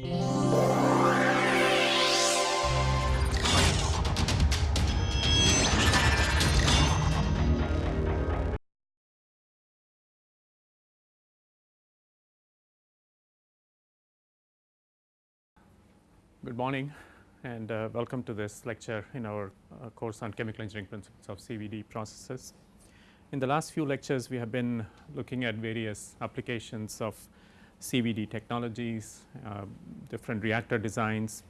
Good morning and uh, welcome to this lecture in our uh, course on chemical engineering principles of CVD processes. In the last few lectures we have been looking at various applications of CVD technologies, uh, different reactor designs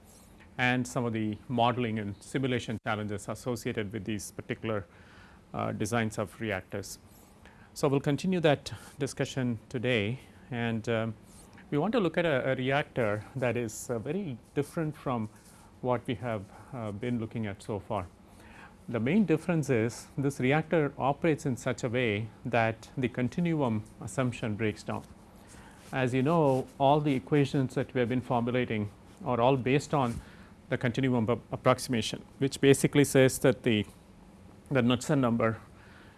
and some of the modeling and simulation challenges associated with these particular uh, designs of reactors. So, we will continue that discussion today and um, we want to look at a, a reactor that is uh, very different from what we have uh, been looking at so far. The main difference is this reactor operates in such a way that the continuum assumption breaks down. As you know all the equations that we have been formulating are all based on the continuum approximation which basically says that the, the Knudsen number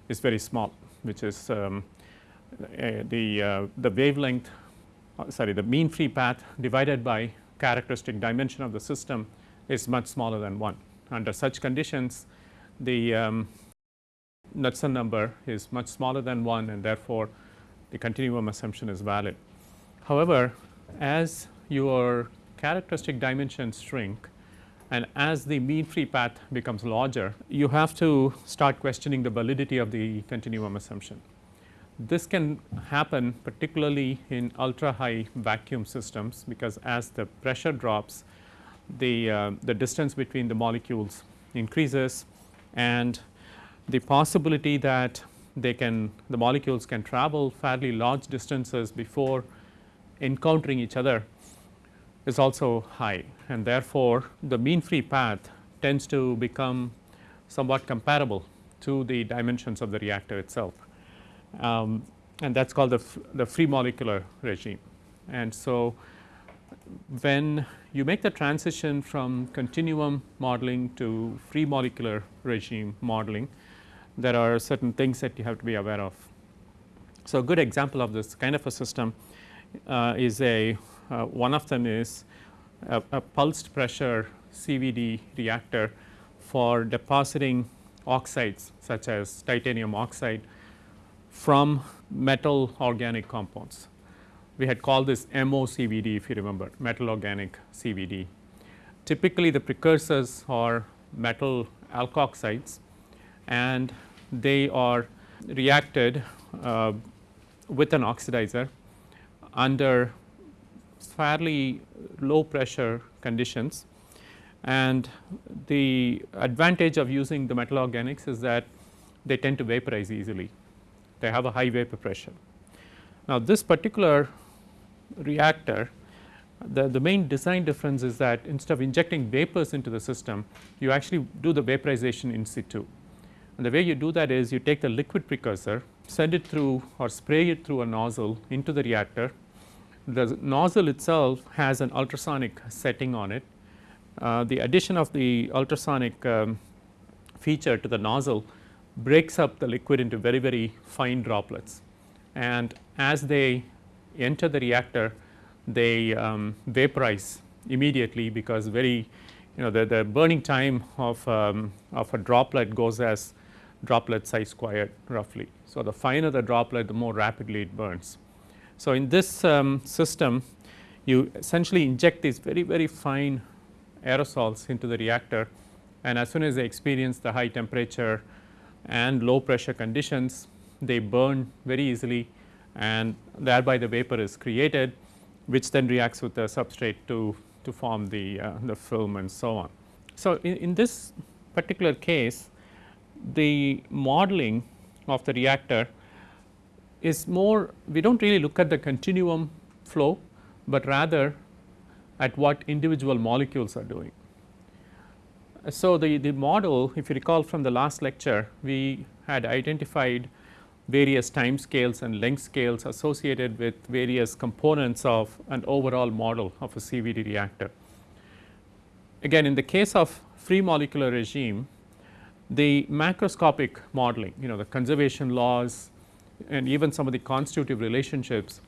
is very small which is um, uh, the, uh, the wavelength uh, sorry the mean free path divided by characteristic dimension of the system is much smaller than 1. Under such conditions the um, Knudsen number is much smaller than 1 and therefore, the continuum assumption is valid. However, as your characteristic dimensions shrink and as the mean free path becomes larger, you have to start questioning the validity of the continuum assumption. This can happen particularly in ultra high vacuum systems because as the pressure drops the, uh, the distance between the molecules increases and the possibility that they can the molecules can travel fairly large distances before encountering each other is also high and therefore, the mean free path tends to become somewhat comparable to the dimensions of the reactor itself um, and that is called the, the free molecular regime. And so, when you make the transition from continuum modeling to free molecular regime modeling, there are certain things that you have to be aware of. So, a good example of this kind of a system is a uh, one of them is a, a pulsed pressure CVD reactor for depositing oxides such as titanium oxide from metal organic compounds. We had called this MOCVD if you remember metal organic CVD. Typically the precursors are metal alkoxides and they are reacted uh, with an oxidizer under fairly low pressure conditions and the advantage of using the metal organics is that they tend to vaporize easily they have a high vapor pressure. Now, this particular reactor the, the main design difference is that instead of injecting vapors into the system you actually do the vaporization in situ. And the way you do that is you take the liquid precursor send it through or spray it through a nozzle into the reactor. The nozzle itself has an ultrasonic setting on it. Uh, the addition of the ultrasonic um, feature to the nozzle breaks up the liquid into very very fine droplets and as they enter the reactor they um, vaporize immediately because very you know the, the burning time of, um, of a droplet goes as droplet size squared roughly. So, the finer the droplet the more rapidly it burns. So, in this um, system you essentially inject these very very fine aerosols into the reactor and as soon as they experience the high temperature and low pressure conditions they burn very easily and thereby the vapor is created which then reacts with the substrate to, to form the, uh, the film and so on. So, in, in this particular case the modeling of the reactor is more we do not really look at the continuum flow, but rather at what individual molecules are doing. So, the, the model if you recall from the last lecture we had identified various time scales and length scales associated with various components of an overall model of a CVD reactor. Again in the case of free molecular regime the macroscopic modeling you know the conservation laws and even some of the constitutive relationships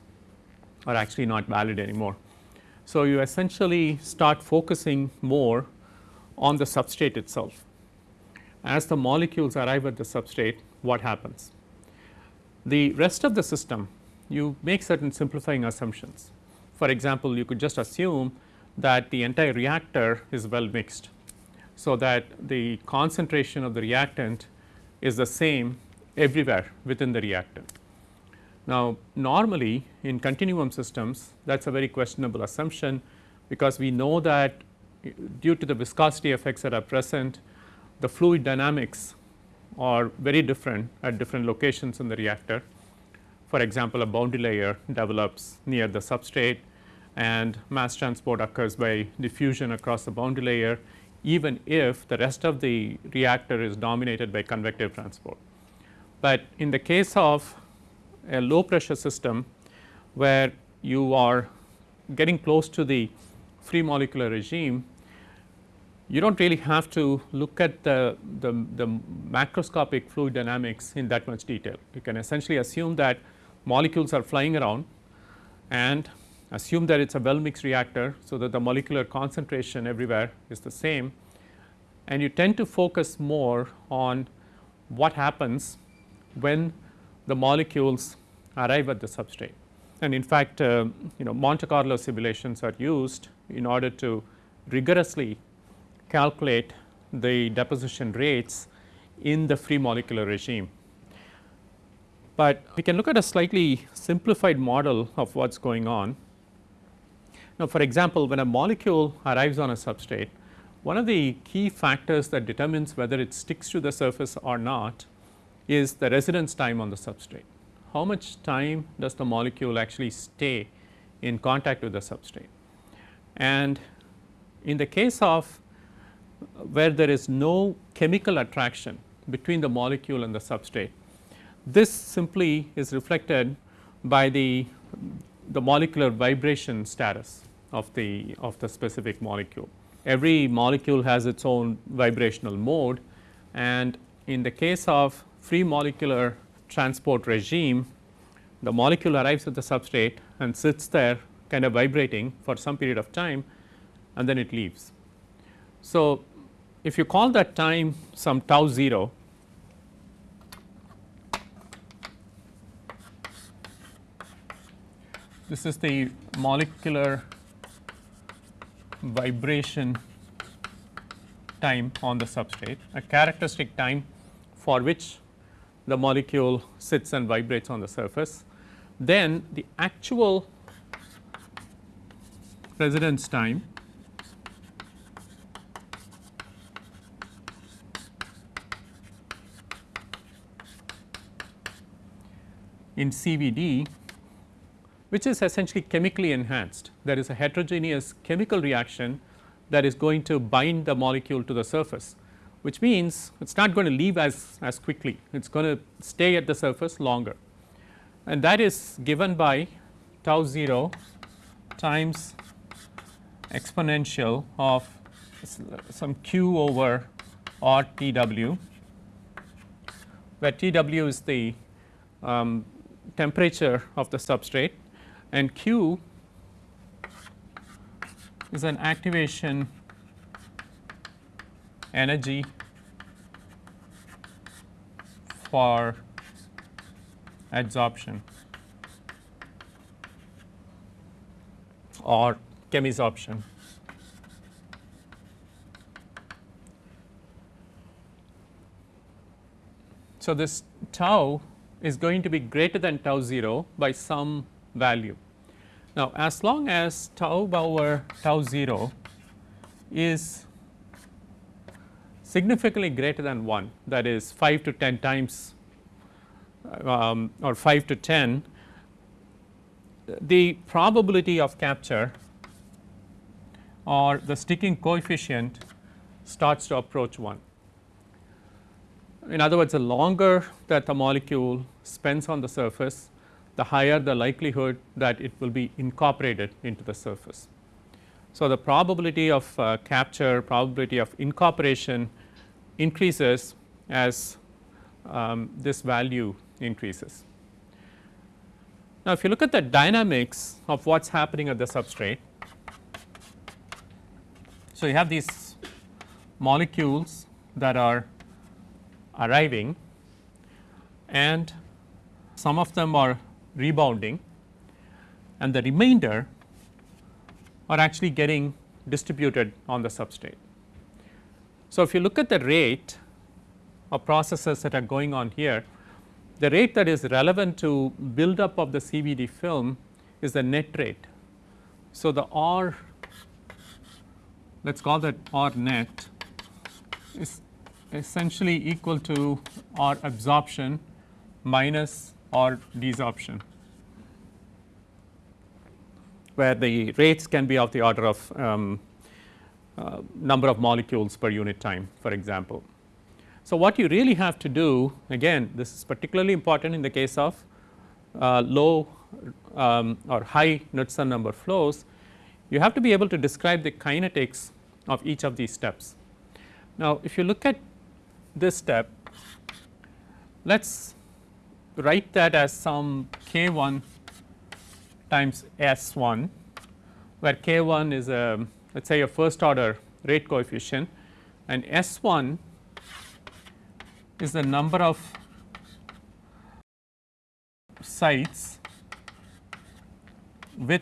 are actually not valid anymore. So, you essentially start focusing more on the substrate itself. As the molecules arrive at the substrate what happens? The rest of the system you make certain simplifying assumptions. For example, you could just assume that the entire reactor is well mixed. So, that the concentration of the reactant is the same everywhere within the reactor. Now, normally in continuum systems that is a very questionable assumption because we know that due to the viscosity effects that are present the fluid dynamics are very different at different locations in the reactor. For example, a boundary layer develops near the substrate and mass transport occurs by diffusion across the boundary layer even if the rest of the reactor is dominated by convective transport. But in the case of a low pressure system where you are getting close to the free molecular regime, you do not really have to look at the, the, the, macroscopic fluid dynamics in that much detail. You can essentially assume that molecules are flying around and assume that it is a well mixed reactor. So, that the molecular concentration everywhere is the same and you tend to focus more on what happens when the molecules arrive at the substrate. And in fact, uh, you know Monte Carlo simulations are used in order to rigorously calculate the deposition rates in the free molecular regime. But we can look at a slightly simplified model of what is going on. Now, for example, when a molecule arrives on a substrate, one of the key factors that determines whether it sticks to the surface or not is the residence time on the substrate. How much time does the molecule actually stay in contact with the substrate? And in the case of where there is no chemical attraction between the molecule and the substrate, this simply is reflected by the, the molecular vibration status of the, of the specific molecule. Every molecule has its own vibrational mode and in the case of free molecular transport regime, the molecule arrives at the substrate and sits there kind of vibrating for some period of time and then it leaves. So, if you call that time some tau 0, this is the molecular vibration time on the substrate, a characteristic time for which the molecule sits and vibrates on the surface, then the actual residence time in CVD which is essentially chemically enhanced. There is a heterogeneous chemical reaction that is going to bind the molecule to the surface which means it is not going to leave as, as quickly, it is going to stay at the surface longer. And that is given by tau 0 times exponential of some q over r T w, where T w is the um, temperature of the substrate and q is an activation energy for adsorption or chemisorption. So, this tau is going to be greater than tau 0 by some value. Now, as long as tau over tau 0 is significantly greater than 1 that is 5 to 10 times um, or 5 to 10 the probability of capture or the sticking coefficient starts to approach 1. In other words, the longer that the molecule spends on the surface, the higher the likelihood that it will be incorporated into the surface. So, the probability of uh, capture, probability of incorporation increases as um, this value increases. Now, if you look at the dynamics of what is happening at the substrate, So, you have these molecules that are arriving and some of them are rebounding and the remainder are actually getting distributed on the substrate. So, if you look at the rate of processes that are going on here, the rate that is relevant to build up of the CVD film is the net rate. So, the R let us call that R net is essentially equal to R absorption minus R desorption where the rates can be of the order of um, uh, number of molecules per unit time for example. So, what you really have to do again this is particularly important in the case of uh, low um, or high Knudsen number flows you have to be able to describe the kinetics of each of these steps. Now, if you look at this step let us write that as some k 1 times S 1 where k 1 is a let us say a first order rate coefficient and S 1 is the number of sites with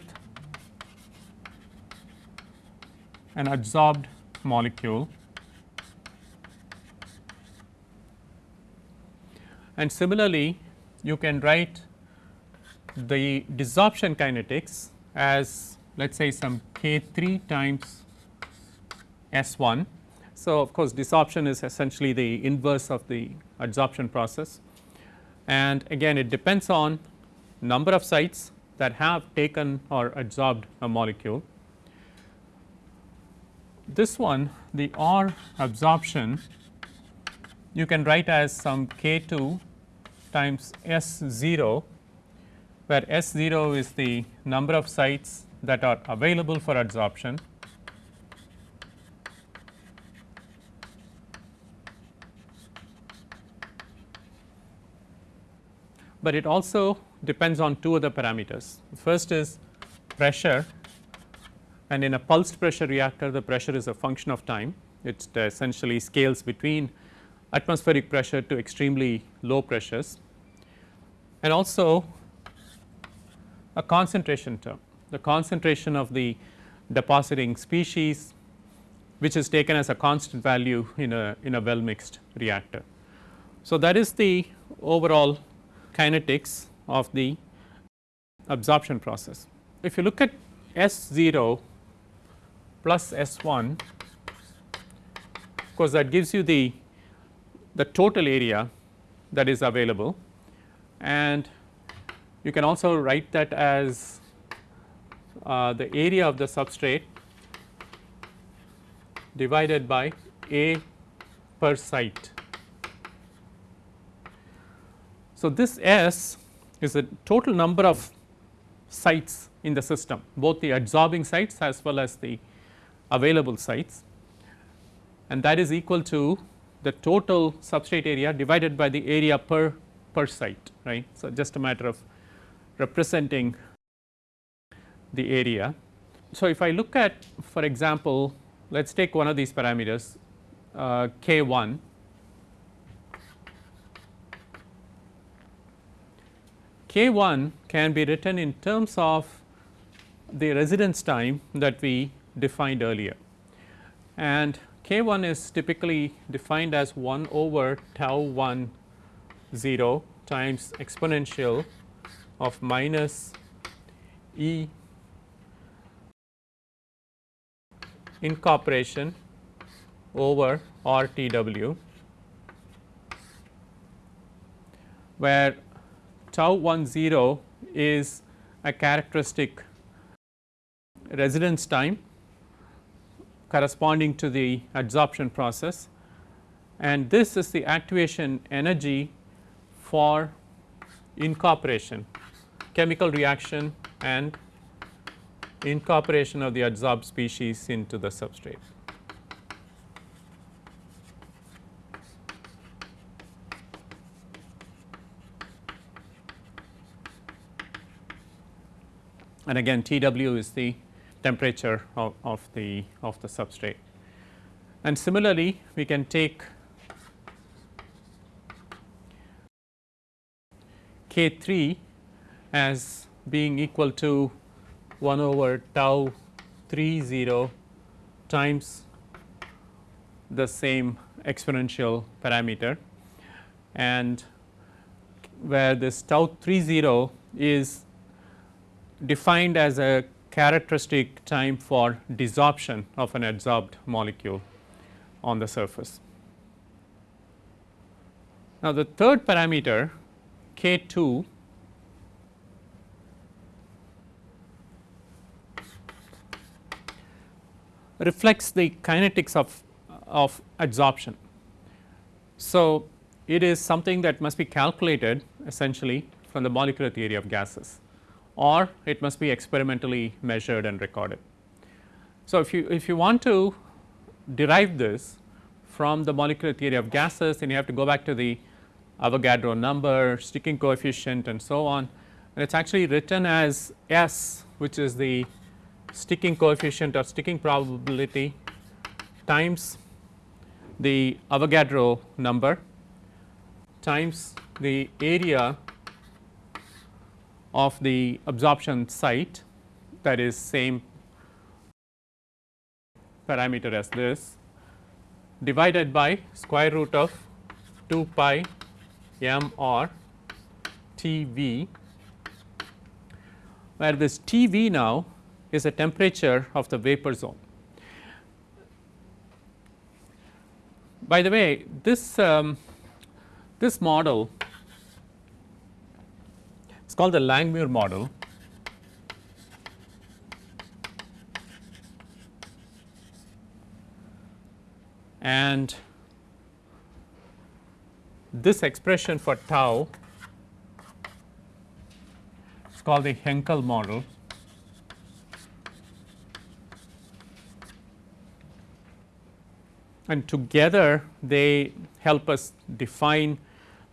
an adsorbed molecule. And similarly you can write the desorption kinetics as let us say some k 3 times S 1. So, of course, desorption is essentially the inverse of the adsorption process and again it depends on number of sites that have taken or adsorbed a molecule. This one the R absorption you can write as some k 2 times S 0 where S 0 is the number of sites that are available for adsorption but it also depends on two other parameters. First is pressure and in a pulsed pressure reactor the pressure is a function of time it uh, essentially scales between atmospheric pressure to extremely low pressures and also a concentration term the concentration of the depositing species which is taken as a constant value in a in a well mixed reactor. So, that is the overall kinetics of the absorption process. If you look at S 0 plus S 1 of course, that gives you the the total area that is available and you can also write that as uh, the area of the substrate divided by A per site. So, this S is the total number of sites in the system both the adsorbing sites as well as the available sites and that is equal to the total substrate area divided by the area per per site right. So, just a matter of representing the area. So, if I look at for example, let us take one of these parameters uh, k 1 k 1 can be written in terms of the residence time that we defined earlier and k 1 is typically defined as 1 over tau 1 0 times exponential of minus e incorporation over R T W where tau 1 0 is a characteristic residence time corresponding to the adsorption process and this is the activation energy for incorporation chemical reaction and incorporation of the adsorbed species into the substrate. and again TW is the temperature of, of the of the substrate. And similarly, we can take K 3 as being equal to 1 over tau 3 0 times the same exponential parameter and where this tau 3 0 is defined as a characteristic time for desorption of an adsorbed molecule on the surface. Now, the third parameter K 2 reflects the kinetics of, of adsorption. So, it is something that must be calculated essentially from the molecular theory of gases or it must be experimentally measured and recorded. So, if you if you want to derive this from the molecular theory of gases then you have to go back to the Avogadro number, sticking coefficient and so on and it is actually written as S which is the sticking coefficient or sticking probability times the Avogadro number times the area of the absorption site that is same parameter as this divided by square root of 2 pi m r T v where this T v now is the temperature of the vapor zone. By the way this um, this model is called the Langmuir model. And this expression for tau is called the Frenkel model. And together they help us define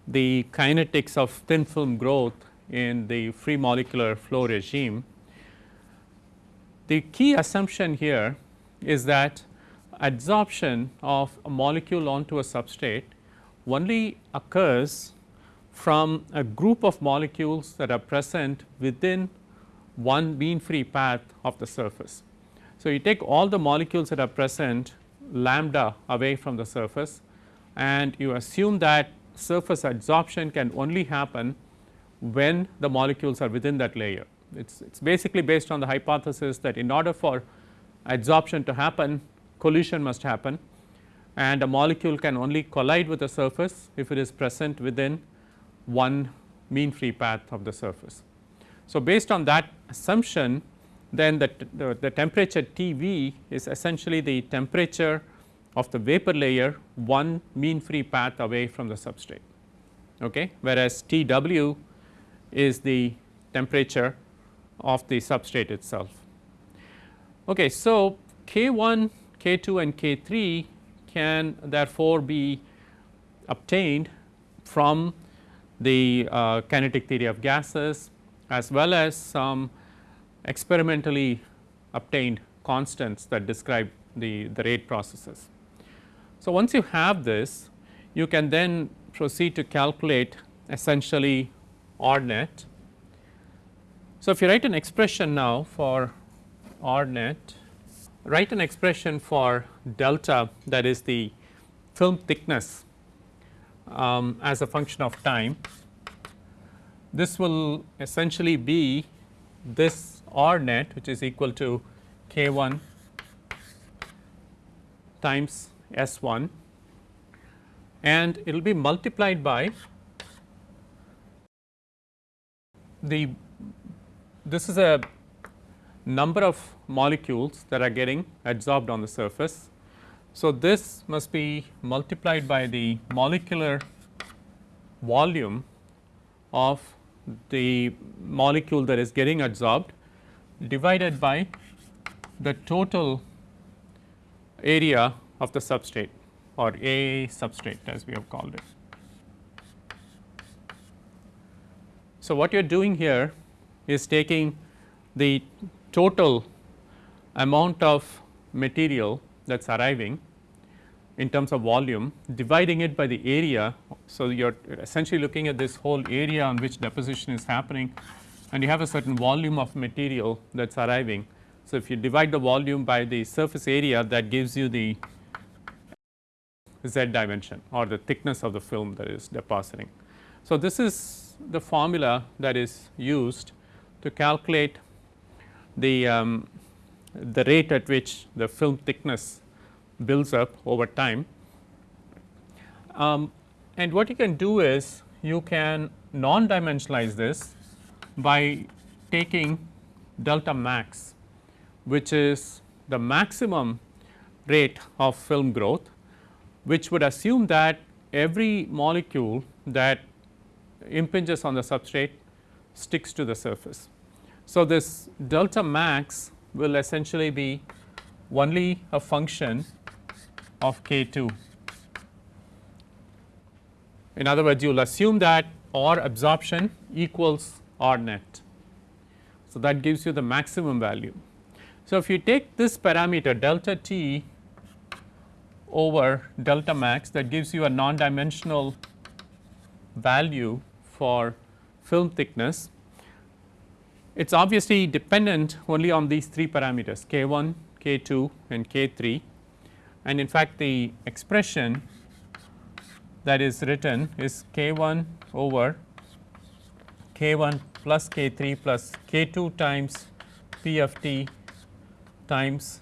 the kinetics of thin film growth in the free molecular flow regime. The key assumption here is that adsorption of a molecule onto a substrate only occurs from a group of molecules that are present within one mean free path of the surface. So, you take all the molecules that are present lambda away from the surface and you assume that surface adsorption can only happen when the molecules are within that layer. It is basically based on the hypothesis that in order for adsorption to happen collision must happen and a molecule can only collide with the surface if it is present within one mean free path of the surface. So, based on that assumption then the, the, the temperature T v is essentially the temperature of the vapor layer one mean free path away from the substrate okay, whereas T w is the temperature of the substrate itself. Okay, so K 1, K 2 and K 3 can therefore be obtained from the uh, kinetic theory of gases as well as some experimentally obtained constants that describe the, the rate processes. So, once you have this you can then proceed to calculate essentially R net. So, if you write an expression now for R net, write an expression for delta that is the film thickness um, as a function of time. This will essentially be this R net which is equal to K 1 times S 1 and it will be multiplied by the this is a number of molecules that are getting adsorbed on the surface. So, this must be multiplied by the molecular volume of the molecule that is getting adsorbed divided by the total area of the substrate or A substrate as we have called it. So, what you are doing here is taking the total amount of material that is arriving in terms of volume dividing it by the area. So, you are essentially looking at this whole area on which deposition is happening and you have a certain volume of material that is arriving. So, if you divide the volume by the surface area that gives you the z dimension or the thickness of the film that is depositing. So, this is the formula that is used to calculate the, um, the rate at which the film thickness builds up over time. Um, and what you can do is you can non dimensionalize this by taking delta max which is the maximum rate of film growth which would assume that every molecule that impinges on the substrate sticks to the surface. So, this delta max will essentially be only a function of k 2. In other words, you will assume that R absorption equals R net. So, that gives you the maximum value. So, if you take this parameter delta t over delta max that gives you a non dimensional value for film thickness. It is obviously dependent only on these three parameters k 1, k 2 and k 3 and in fact the expression that is written is k 1 over k 1 plus k 3 plus k 2 times p of t times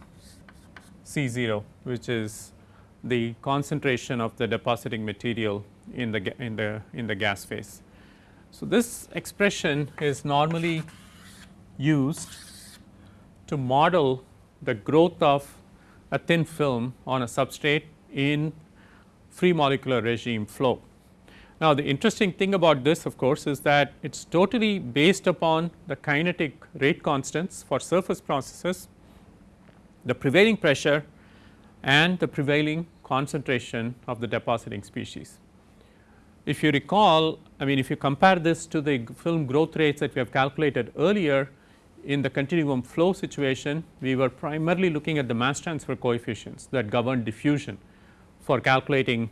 C 0 which is the concentration of the depositing material in the in the in the gas phase. So, this expression is normally used to model the growth of a thin film on a substrate in free molecular regime flow. Now, the interesting thing about this of course, is that it is totally based upon the kinetic rate constants for surface processes, the prevailing pressure and the prevailing concentration of the depositing species. If you recall, I mean if you compare this to the film growth rates that we have calculated earlier, in the continuum flow situation, we were primarily looking at the mass transfer coefficients that govern diffusion for calculating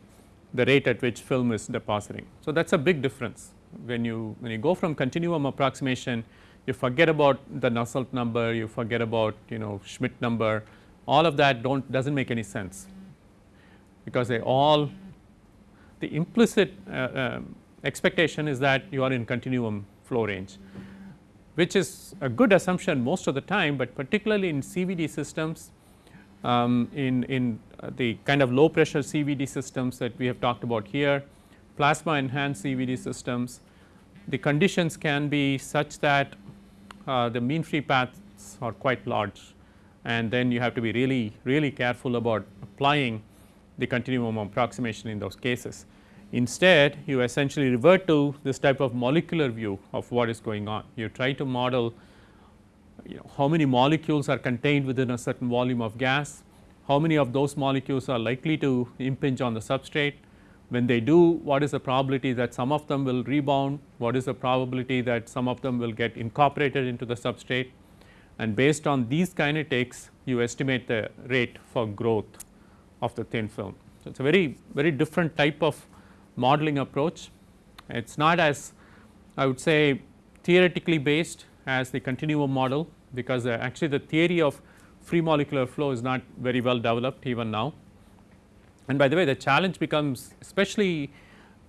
the rate at which film is depositing. So, that is a big difference when you when you go from continuum approximation you forget about the Nusselt number, you forget about you know Schmidt number all of that don't does not make any sense because they all the implicit uh, um, expectation is that you are in continuum flow range which is a good assumption most of the time, but particularly in CVD systems um, in, in uh, the kind of low pressure CVD systems that we have talked about here, plasma enhanced CVD systems, the conditions can be such that uh, the mean free paths are quite large and then you have to be really really careful about applying the continuum approximation in those cases. Instead, you essentially revert to this type of molecular view of what is going on. You try to model you know, how many molecules are contained within a certain volume of gas, how many of those molecules are likely to impinge on the substrate. When they do, what is the probability that some of them will rebound, what is the probability that some of them will get incorporated into the substrate and based on these kinetics you estimate the rate for growth of the thin film. So, it is a very very different type of modeling approach. It is not as I would say theoretically based as the continuum model because uh, actually the theory of free molecular flow is not very well developed even now. And by the way the challenge becomes especially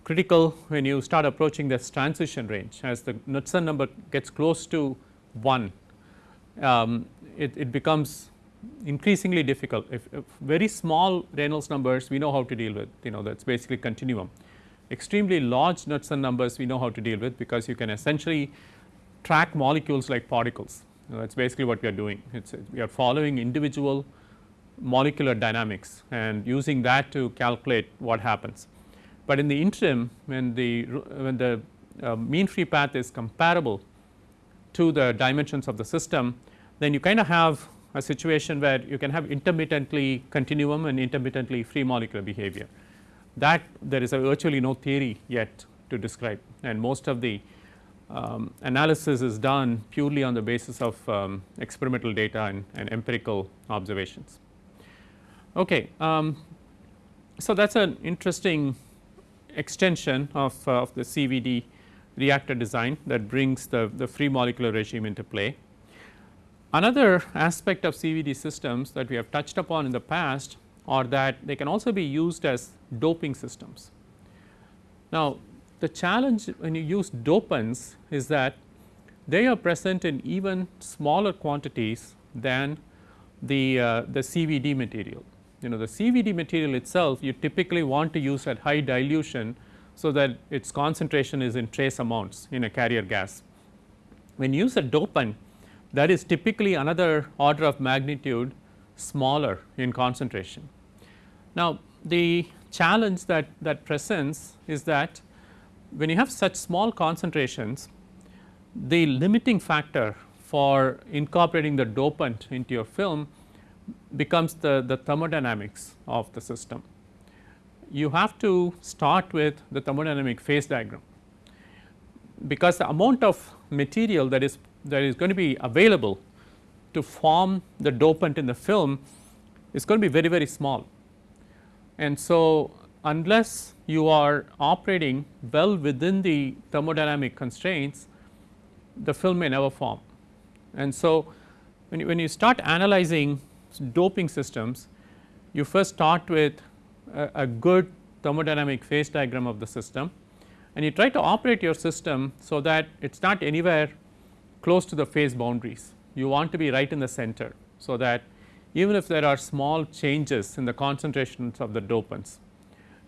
critical when you start approaching this transition range as the Knudsen number gets close to 1 um, it, it, becomes increasingly difficult if, if, very small Reynolds numbers we know how to deal with you know that is basically continuum extremely large Knudsen numbers we know how to deal with because you can essentially track molecules like particles. That is basically what we are doing. It's we are following individual molecular dynamics and using that to calculate what happens. But in the interim when the when the uh, mean free path is comparable to the dimensions of the system then you kind of have a situation where you can have intermittently continuum and intermittently free molecular behavior that there is virtually no theory yet to describe and most of the um, analysis is done purely on the basis of um, experimental data and, and, empirical observations. Okay, um, so that is an interesting extension of, uh, of the CVD reactor design that brings the, the free molecular regime into play. Another aspect of CVD systems that we have touched upon in the past are that they can also be used as doping systems. Now, the challenge when you use dopants is that they are present in even smaller quantities than the, uh, the CVD material. You know the CVD material itself you typically want to use at high dilution so that its concentration is in trace amounts in a carrier gas. When you use a dopant that is typically another order of magnitude smaller in concentration. Now, the challenge that, that presents is that when you have such small concentrations, the limiting factor for incorporating the dopant into your film becomes the, the thermodynamics of the system you have to start with the thermodynamic phase diagram because the amount of material that is that is going to be available to form the dopant in the film is going to be very very small. And so, unless you are operating well within the thermodynamic constraints the film may never form. And so, when you, when you start analyzing doping systems you first start with a, a good thermodynamic phase diagram of the system and you try to operate your system so that it is not anywhere close to the phase boundaries. You want to be right in the center. So, that even if there are small changes in the concentrations of the dopants,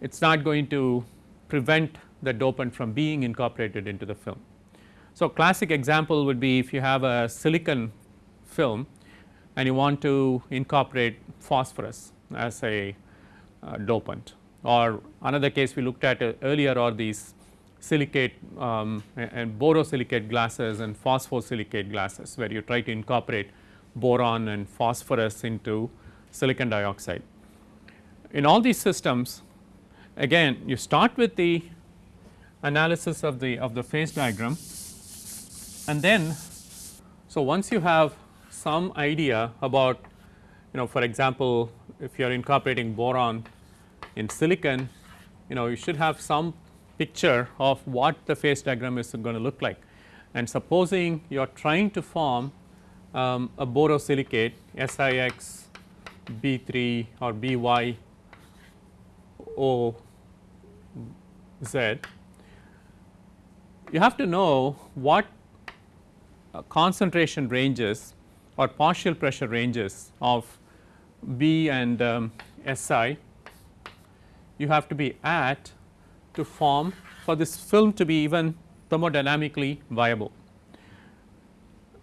it is not going to prevent the dopant from being incorporated into the film. So, classic example would be if you have a silicon film and you want to incorporate phosphorus as a uh, dopant or another case we looked at uh, earlier are these silicate um, and borosilicate glasses and phosphosilicate glasses where you try to incorporate boron and phosphorus into silicon dioxide. In all these systems again you start with the analysis of the of the phase diagram and then so once you have some idea about you know for example if you are incorporating boron in silicon you know you should have some picture of what the phase diagram is going to look like. And supposing you are trying to form um, a borosilicate SiX B3 or BY O Z, you have to know what uh, concentration ranges or partial pressure ranges of B and um, Si you have to be at to form for this film to be even thermodynamically viable.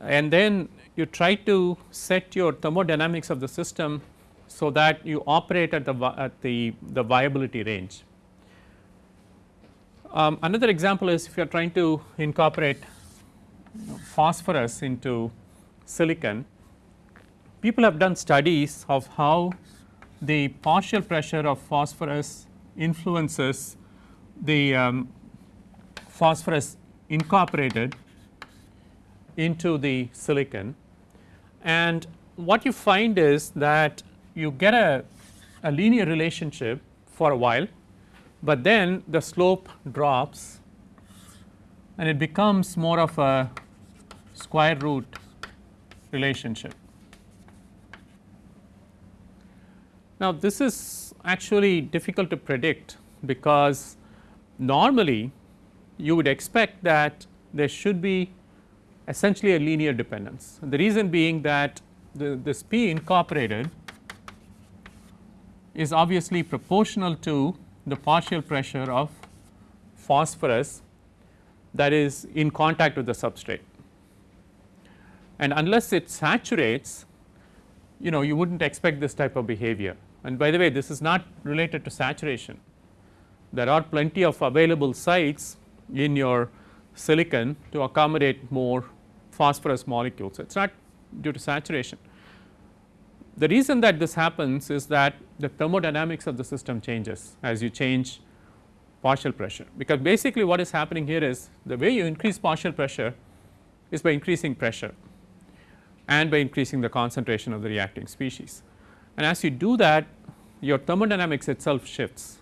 And then you try to set your thermodynamics of the system so that you operate at the at the, the viability range. Um, another example is if you are trying to incorporate phosphorus into silicon, people have done studies of how the partial pressure of phosphorus influences the um, phosphorus incorporated into the silicon and what you find is that you get a, a linear relationship for a while, but then the slope drops and it becomes more of a square root relationship. Now, this is actually difficult to predict because normally you would expect that there should be essentially a linear dependence. The reason being that the, this P incorporated is obviously proportional to the partial pressure of phosphorus that is in contact with the substrate. And unless it saturates, you know you would not expect this type of behavior. And by the way this is not related to saturation. There are plenty of available sites in your silicon to accommodate more phosphorus molecules. It is not due to saturation. The reason that this happens is that the thermodynamics of the system changes as you change partial pressure because basically what is happening here is the way you increase partial pressure is by increasing pressure and by increasing the concentration of the reacting species. And as you do that your thermodynamics itself shifts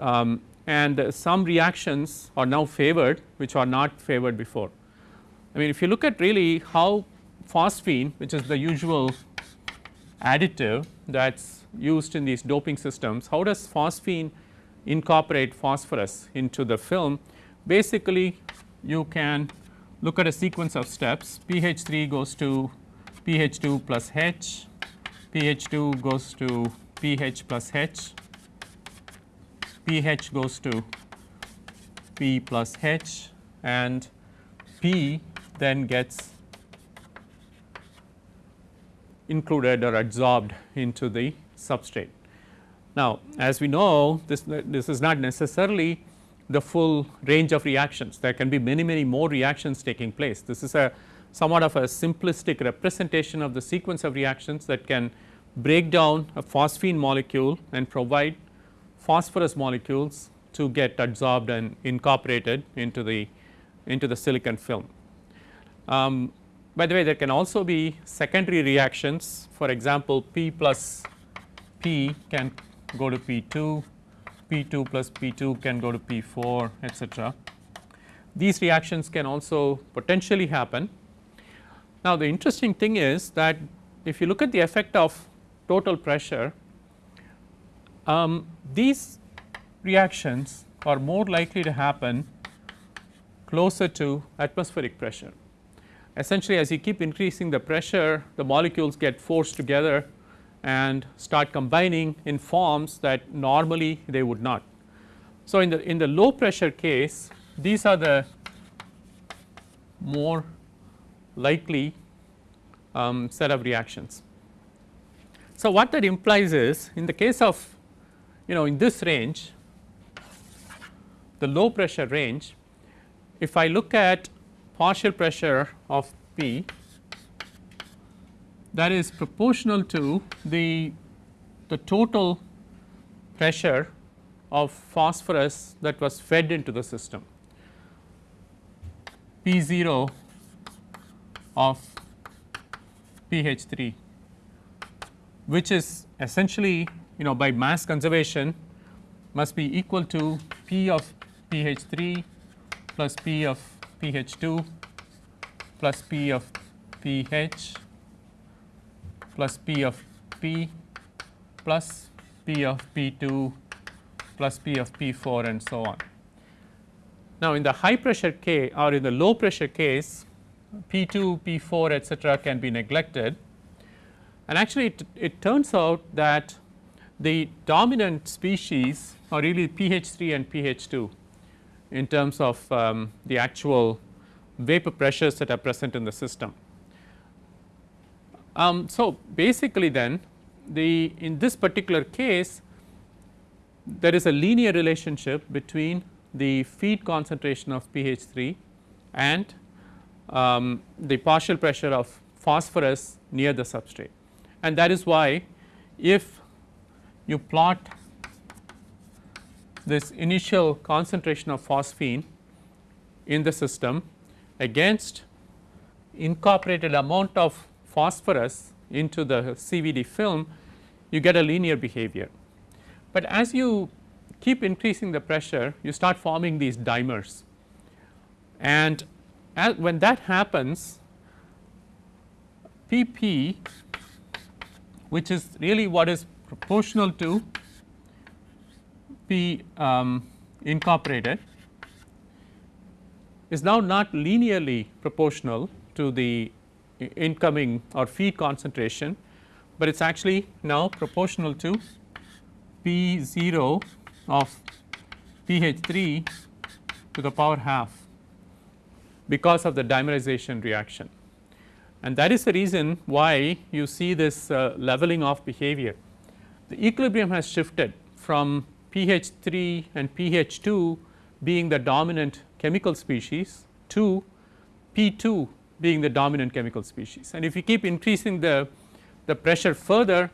um, and some reactions are now favored which are not favored before. I mean if you look at really how phosphine which is the usual additive that is used in these doping systems, how does phosphine incorporate phosphorus into the film. Basically you can look at a sequence of steps. PH 3 goes to PH 2 plus H, PH 2 goes to PH plus H, PH goes to P plus H. And P then gets included or adsorbed into the substrate. Now, as we know this, this is not necessarily the full range of reactions there can be many many more reactions taking place. This is a somewhat of a simplistic representation of the sequence of reactions that can break down a phosphine molecule and provide phosphorus molecules to get adsorbed and incorporated into the into the silicon film. Um, by the way there can also be secondary reactions for example P plus P can go to P2, P2 plus P2 can go to P4 etc. These reactions can also potentially happen. Now the interesting thing is that if you look at the effect of total pressure, um, these reactions are more likely to happen closer to atmospheric pressure. Essentially as you keep increasing the pressure the molecules get forced together and start combining in forms that normally they would not. So, in the in the low pressure case these are the more likely um, set of reactions. So, what that implies is in the case of you know in this range the low pressure range if I look at partial pressure of P that is proportional to the, the total pressure of phosphorus that was fed into the system. P 0 of PH 3 which is essentially you know by mass conservation must be equal to P of PH 3 plus P of PH 2 plus P of PH plus P of P plus P of P2 plus P of P4 and so on. Now, in the high pressure case or in the low pressure case P2, P4 etcetera can be neglected and actually it, it turns out that the dominant species are really PH3 and PH2 in terms of um, the actual vapor pressures that are present in the system. Um, so, basically then the in this particular case there is a linear relationship between the feed concentration of PH 3 and um, the partial pressure of phosphorus near the substrate and that is why if you plot this initial concentration of phosphine in the system against incorporated amount of phosphorus into the CVD film you get a linear behavior. But as you keep increasing the pressure you start forming these dimers and when that happens PP which is really what is proportional to P um, incorporated is now not linearly proportional to the incoming or feed concentration, but it is actually now proportional to P 0 of PH 3 to the power half because of the dimerization reaction. And that is the reason why you see this uh, leveling off behavior. The equilibrium has shifted from PH 3 and PH 2 being the dominant chemical species to P 2 being the dominant chemical species. And if you keep increasing the, the pressure further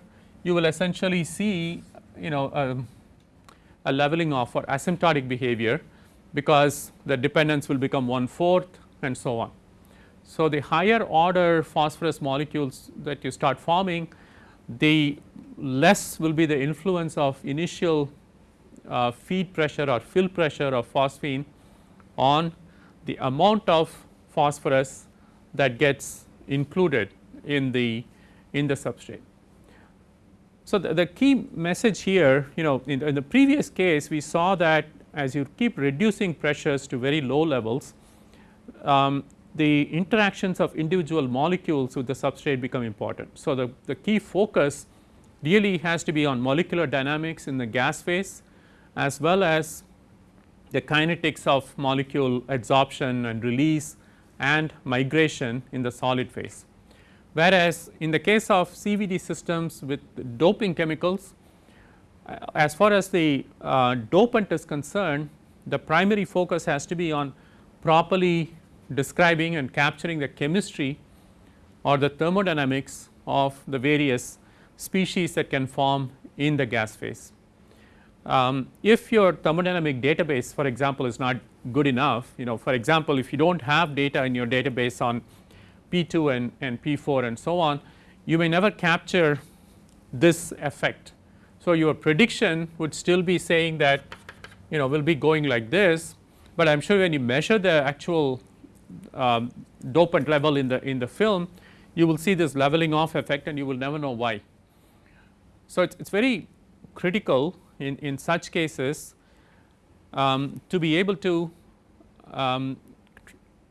you will essentially see you know a, a leveling off or asymptotic behavior because the dependence will become one fourth and so on. So, the higher order phosphorus molecules that you start forming the less will be the influence of initial uh, feed pressure or fill pressure of phosphine on the amount of phosphorus that gets included in the in the substrate. So, the, the key message here you know in, in the previous case we saw that as you keep reducing pressures to very low levels um, the interactions of individual molecules with the substrate become important. So, the, the key focus really has to be on molecular dynamics in the gas phase as well as the kinetics of molecule adsorption and release and migration in the solid phase. Whereas, in the case of CVD systems with doping chemicals uh, as far as the uh, dopant is concerned the primary focus has to be on properly describing and capturing the chemistry or the thermodynamics of the various species that can form in the gas phase. Um, if your thermodynamic database for example, is not good enough you know for example, if you do not have data in your database on P2 and, and P4 and so on you may never capture this effect. So, your prediction would still be saying that you know will be going like this, but I am sure when you measure the actual um, dopant level in the in the film you will see this leveling off effect and you will never know why. So, it is very critical in, in such cases um, to be able to um,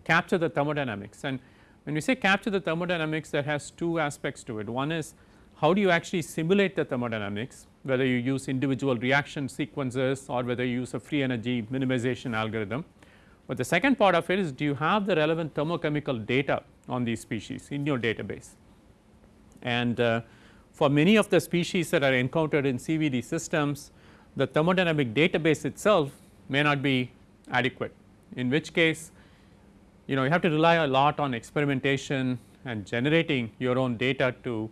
capture the thermodynamics and when we say capture the thermodynamics that has two aspects to it. One is how do you actually simulate the thermodynamics whether you use individual reaction sequences or whether you use a free energy minimization algorithm but the second part of it is do you have the relevant thermochemical data on these species in your database. And uh, for many of the species that are encountered in CVD systems the thermodynamic database itself may not be adequate in which case you know you have to rely a lot on experimentation and generating your own data to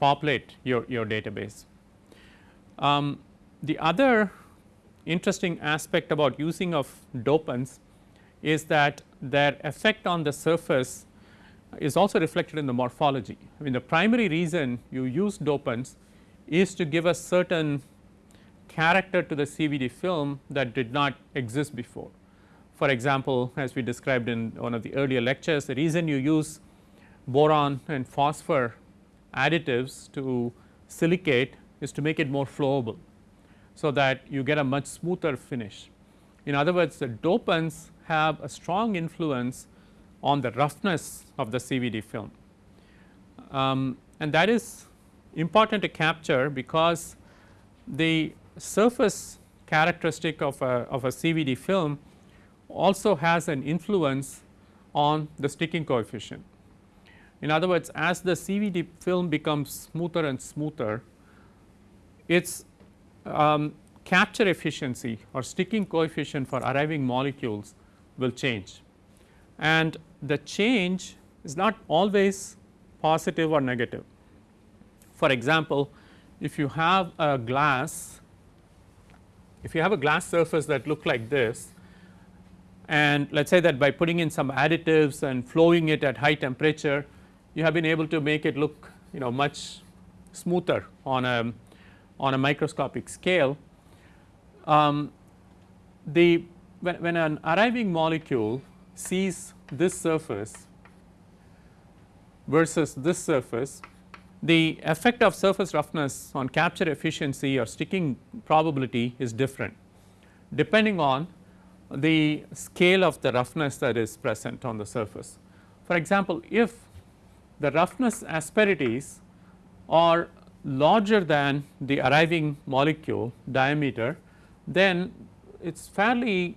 populate your, your database. Um, the other interesting aspect about using of dopants is that their effect on the surface is also reflected in the morphology. I mean the primary reason you use dopants is to give a certain character to the CVD film that did not exist before. For example, as we described in one of the earlier lectures the reason you use boron and phosphor additives to silicate is to make it more flowable. So, that you get a much smoother finish. In other words the dopants have a strong influence on the roughness of the CVD film. Um, and that is important to capture because the surface characteristic of a, of a CVD film also has an influence on the sticking coefficient. In other words, as the CVD film becomes smoother and smoother, its um, capture efficiency or sticking coefficient for arriving molecules will change and the change is not always positive or negative. For example, if you have a glass, if you have a glass surface that look like this and let us say that by putting in some additives and flowing it at high temperature, you have been able to make it look you know much smoother on a on a microscopic scale. Um, the when, when an arriving molecule sees this surface versus this surface, the effect of surface roughness on capture efficiency or sticking probability is different depending on the scale of the roughness that is present on the surface. For example, if the roughness asperities are larger than the arriving molecule diameter, then it is fairly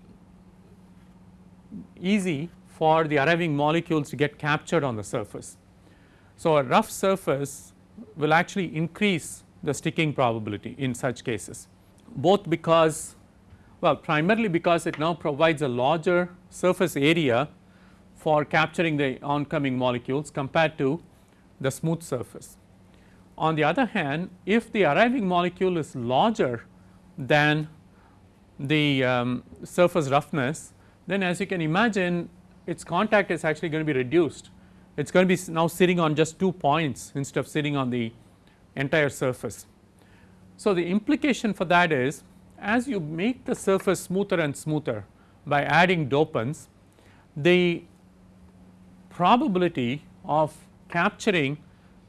easy for the arriving molecules to get captured on the surface. So, a rough surface will actually increase the sticking probability in such cases both because well primarily because it now provides a larger surface area for capturing the oncoming molecules compared to the smooth surface. On the other hand if the arriving molecule is larger than the um, surface roughness then as you can imagine its contact is actually going to be reduced. It is going to be now sitting on just 2 points instead of sitting on the entire surface. So, the implication for that is as you make the surface smoother and smoother by adding dopants, the probability of capturing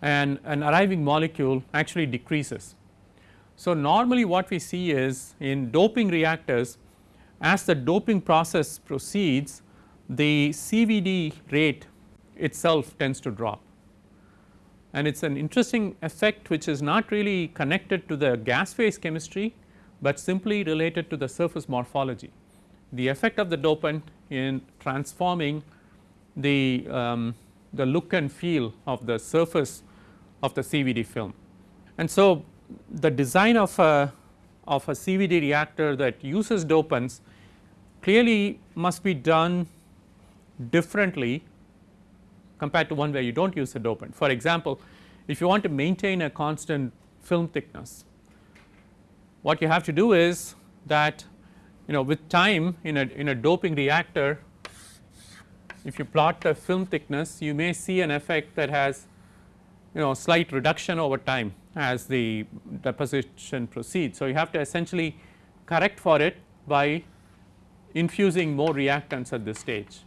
an, an arriving molecule actually decreases. So, normally what we see is in doping reactors as the doping process proceeds the CVD rate itself tends to drop and it is an interesting effect which is not really connected to the gas phase chemistry, but simply related to the surface morphology. The effect of the dopant in transforming the, um, the look and feel of the surface of the CVD film. And so, the design of a, of a CVD reactor that uses dopants clearly must be done differently compared to one where you do not use a dopant. For example, if you want to maintain a constant film thickness, what you have to do is that you know with time in a in a doping reactor if you plot the film thickness you may see an effect that has you know slight reduction over time as the deposition proceeds. So, you have to essentially correct for it by infusing more reactants at this stage.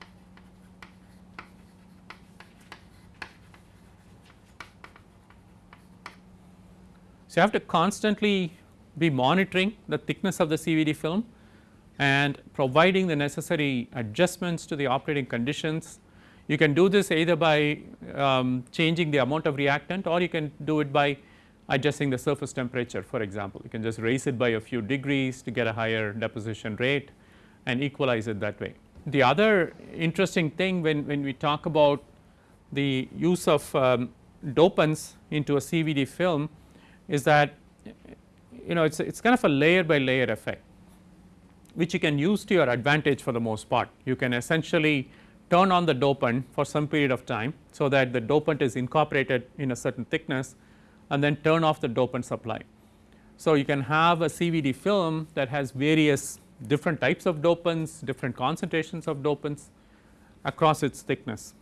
So, you have to constantly be monitoring the thickness of the CVD film and providing the necessary adjustments to the operating conditions. You can do this either by um, changing the amount of reactant or you can do it by adjusting the surface temperature for example. You can just raise it by a few degrees to get a higher deposition rate and equalize it that way. The other interesting thing when, when we talk about the use of um, dopants into a CVD film is that you know it is it's kind of a layer by layer effect which you can use to your advantage for the most part. You can essentially turn on the dopant for some period of time. So, that the dopant is incorporated in a certain thickness and then turn off the dopant supply. So, you can have a CVD film that has various different types of dopants, different concentrations of dopants across its thickness.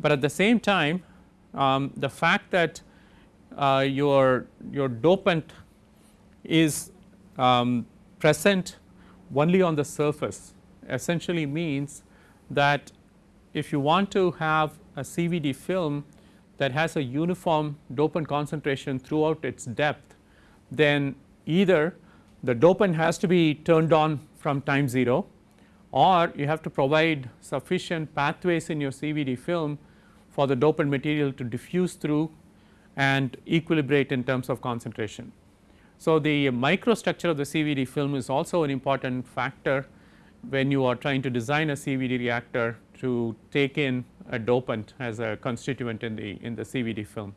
But at the same time um, the fact that uh, your, your dopant is um, present only on the surface essentially means that if you want to have a CVD film that has a uniform dopant concentration throughout its depth, then either the dopant has to be turned on from time 0 or you have to provide sufficient pathways in your CVD film for the dopant material to diffuse through and equilibrate in terms of concentration. So, the microstructure of the CVD film is also an important factor when you are trying to design a CVD reactor to take in a dopant as a constituent in the in the CVD film.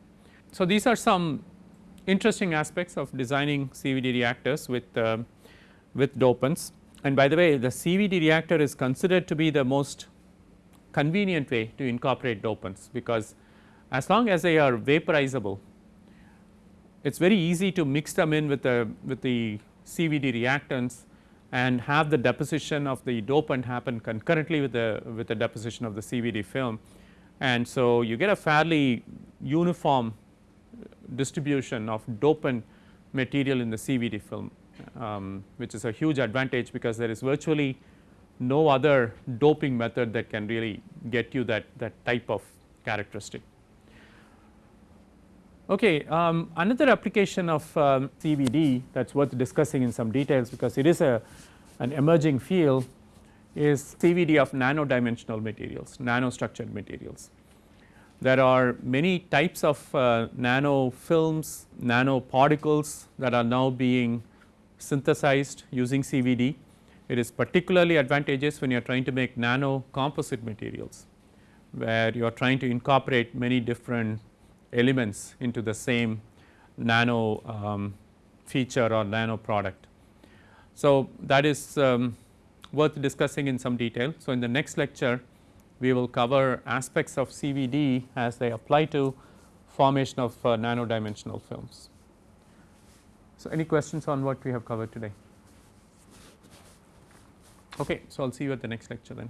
So, these are some interesting aspects of designing CVD reactors with uh, with dopants and by the way the CVD reactor is considered to be the most convenient way to incorporate dopants because as long as they are vaporizable it is very easy to mix them in with the with the CVD reactants and have the deposition of the dopant happen concurrently with the with the deposition of the CVD film. And so, you get a fairly uniform distribution of dopant material in the CVD film um, which is a huge advantage because there is virtually no other doping method that can really get you that that type of characteristic. Okay, um, another application of um, CVD that is worth discussing in some details because it is a an emerging field is CVD of nano dimensional materials, nano structured materials. There are many types of uh, nano films, nano particles that are now being synthesized using CVD. It is particularly advantageous when you are trying to make nano composite materials, where you are trying to incorporate many different elements into the same nano um, feature or nano product. So, that is um, worth discussing in some detail. So, in the next lecture we will cover aspects of CVD as they apply to formation of uh, nano dimensional films. So, any questions on what we have covered today? Okay, so I will see you at the next lecture then.